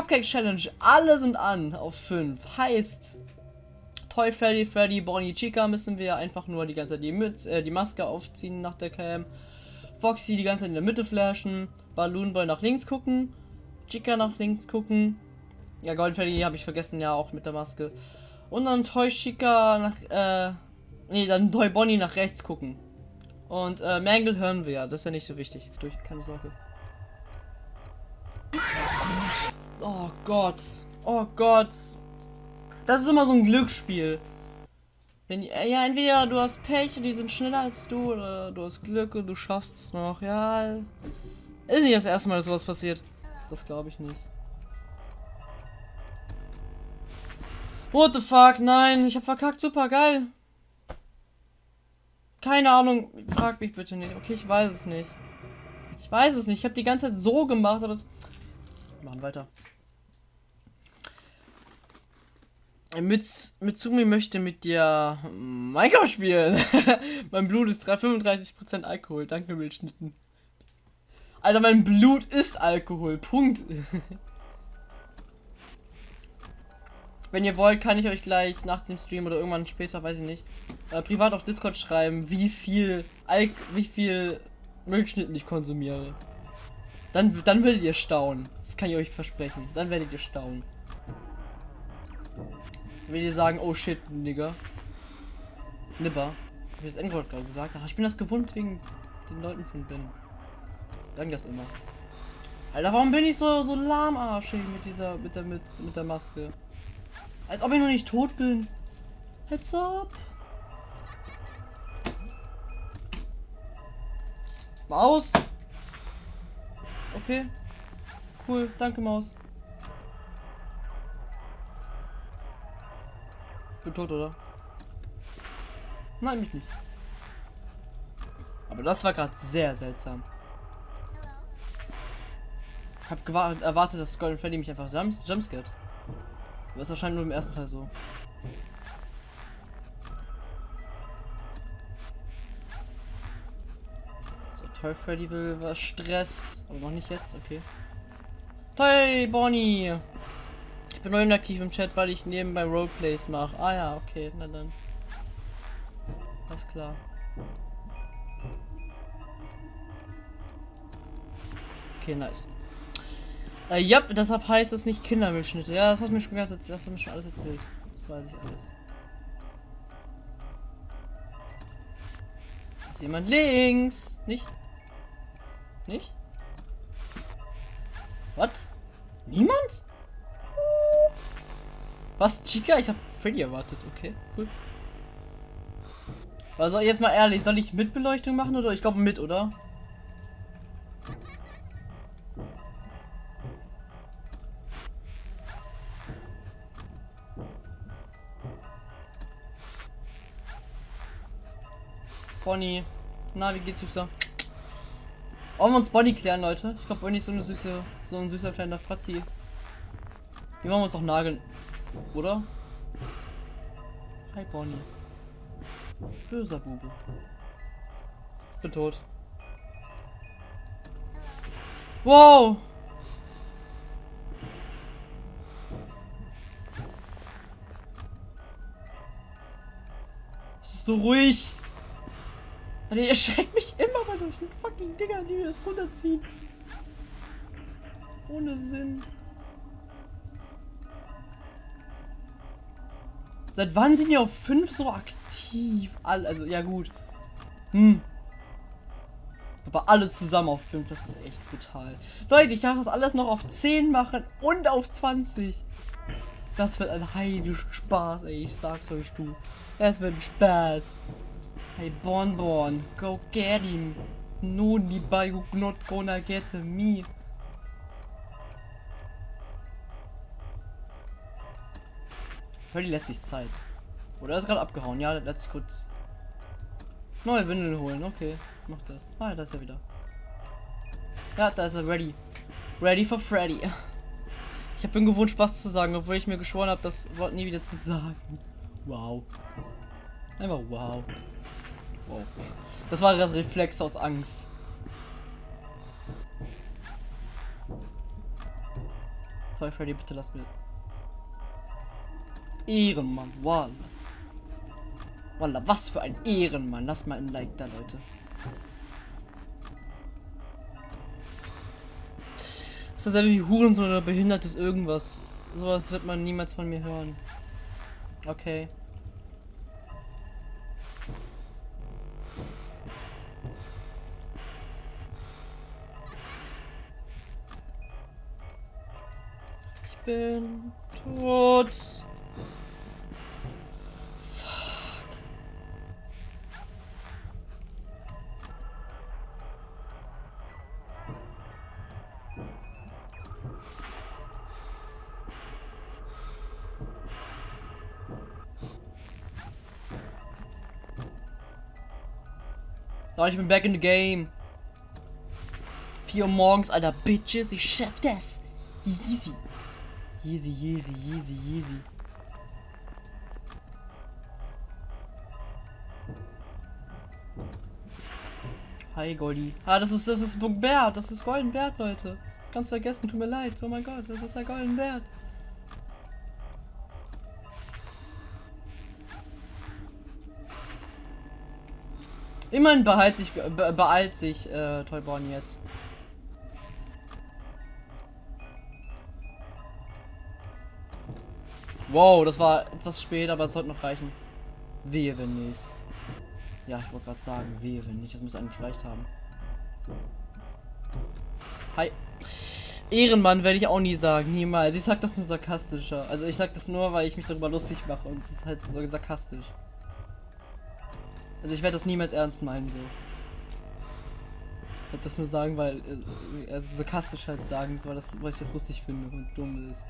Cupcake Challenge. Alle sind an auf 5. Heißt, Toy Freddy, Freddy, Bonnie, Chica müssen wir einfach nur die ganze Zeit die, Mütz, äh, die Maske aufziehen nach der Cam. Foxy die ganze Zeit in der Mitte flashen. Balloon Boy nach links gucken. Chica nach links gucken. Ja, Golden Freddy habe ich vergessen, ja, auch mit der Maske. Und dann Toy Chica nach, äh, nee, dann Toy Bonnie nach rechts gucken. Und, äh, Mangle hören wir ja, das ist ja nicht so wichtig. Durch, keine Sorge. Oh Gott. Oh Gott. Das ist immer so ein Glücksspiel. Wenn, ja, entweder du hast Pech und die sind schneller als du, oder du hast Glück und du schaffst es noch. Ja, ist nicht das erste Mal, dass sowas passiert. Das glaube ich nicht. What the fuck? Nein, ich hab verkackt. Super geil. Keine Ahnung. Frag mich bitte nicht. Okay, ich weiß es nicht. Ich weiß es nicht. Ich habe die ganze Zeit so gemacht, aber es. Machen weiter. Mit, Mitsumi möchte mit dir Minecraft spielen. mein Blut ist 35% Alkohol. Danke, Milchschnitten. Alter, mein Blut ist Alkohol. Punkt. Wenn ihr wollt, kann ich euch gleich nach dem Stream oder irgendwann später, weiß ich nicht, äh, privat auf Discord schreiben, wie viel Alk wie viel Milchschnitten ich konsumiere. Dann, dann werdet ihr staunen. Das kann ich euch versprechen. Dann werdet ihr staunen. Wenn ihr sagen, oh shit. Nibber. Hab ich das N-Wort gerade gesagt? Ach, ich bin das gewohnt wegen den Leuten von Ben. Sagen das immer. Alter, warum bin ich so, so lahmarschig mit dieser, mit der, mit, mit der Maske? Als ob ich noch nicht tot bin. Heads up. Maus. Okay. Cool, danke Maus. Bin tot, oder? Nein, mich nicht. Aber das war gerade sehr seltsam. Ich hab erwartet, dass Golden Freddy mich einfach jumpscared. Das ist wahrscheinlich nur im ersten Teil so. So, Toy Freddy will was Stress. Aber noch nicht jetzt, okay. Toy Bonnie! Ich bin neu inaktiv im Chat, weil ich nebenbei Roleplays mache. Ah ja, okay, na dann. Alles klar. Okay, nice. Äh, ja, deshalb heißt es nicht Kindermilchschnitte. Ja, das hat mir schon ganz das hat mir schon alles erzählt. Das weiß ich alles. Ist jemand links? Nicht? Nicht? Was? Niemand? Was, Chica? Ich hab Freddy erwartet. Okay, cool. Also jetzt mal ehrlich, soll ich mit Beleuchtung machen oder? Ich glaube mit, oder? Bonnie. Na, wie geht's, Süßer? Wollen wir uns Bonnie klären, Leute? Ich glaube, Bonnie ist so eine süße, so ein süßer kleiner Fratzi. Die wollen wir uns auch nageln. Oder? Hi, Bonnie. Böser Bube. Bin tot. Wow! Es ist so ruhig. Also ihr erschreckt mich immer mal durch den fucking Dinger, die mir das runterziehen. Ohne Sinn. Seit wann sind die auf 5 so aktiv? Also, ja gut. Hm. Aber alle zusammen auf 5, das ist echt brutal. Leute, ich darf das alles noch auf 10 machen und auf 20. Das wird ein heiliger Spaß, ey. Ich sag's euch, du. Das wird ein Spaß. Hey, Bonbon, go get him. No, Nobody not gonna get me. Völlig lässt sich Zeit. Oder ist gerade abgehauen? Ja, sich kurz neue Windeln holen. Okay, mach das. Ah, da ist er wieder. Ja, da ist er ready. Ready for Freddy. Ich habe bin gewohnt Spaß zu sagen, obwohl ich mir geschworen habe, das Wort nie wieder zu sagen. Wow. Einfach wow. Wow. Das war der Reflex aus Angst. Toy Freddy, bitte lass mir. Ehrenmann, Walla. Walla, was für ein Ehrenmann. Lasst mal ein Like da, Leute. Ist das wie Hurensohn oder behindertes irgendwas? Sowas wird man niemals von mir hören. Okay. Ich bin tot. Oh, ich bin back in the game. 4 Uhr morgens, alter Bitches, ich schaff das. Easy. Easy, easy, easy, easy. Hi Goldi. Ah, das ist das ist Bert, das ist Golden Bert, Leute. Ganz vergessen, tut mir leid. Oh mein Gott, das ist der Golden Immerhin behalt sich, be beeilt sich äh, Toyborn jetzt. Wow, das war etwas spät, aber es sollte noch reichen. Wehe, wenn nicht. Ja, ich wollte gerade sagen, wehe, wenn nicht. Das muss eigentlich gereicht haben. Hi. Ehrenmann werde ich auch nie sagen, niemals. Ich sag das nur sarkastischer. Also ich sag das nur, weil ich mich darüber lustig mache und es ist halt so sarkastisch. Also ich werde das niemals ernst meinen, so. Ich werde das nur sagen, weil äh, also sarkastisch halt sagen soll, das, weil ich das lustig finde und dumm ist.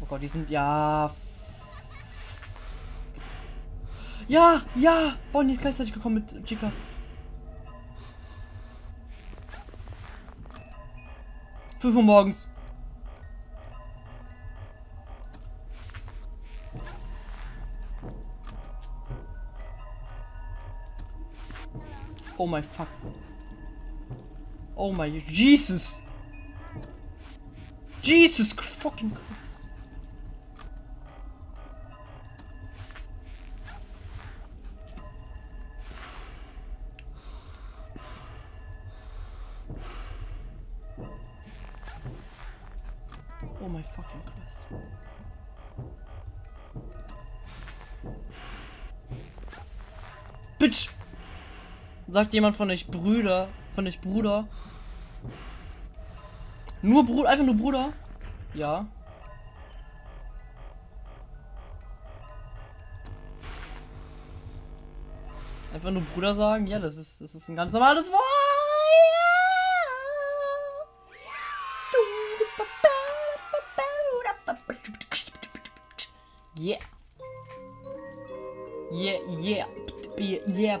Oh Gott, die sind ja. Ja, ja! Bonnie ist gleichzeitig gekommen mit Chica. Fünf Uhr morgens. Oh my fuck. Oh my Jesus. Jesus fucking Christ. Oh my fucking Christ. Bitch! Sagt jemand von euch Brüder? Von euch Bruder? Nur Bruder, einfach nur Bruder? Ja. Einfach nur Bruder sagen? Ja, das ist, das ist ein ganz normales Wort. Yeah. Yeah, yeah. Yeah, yeah,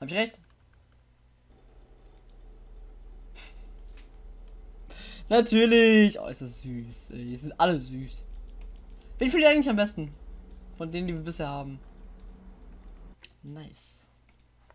Hab ich recht? Natürlich! Oh, ist das süß. Ey. Es sind alle süß. Wen fühlt ihr eigentlich am besten? Von denen, die wir bisher haben. Nice.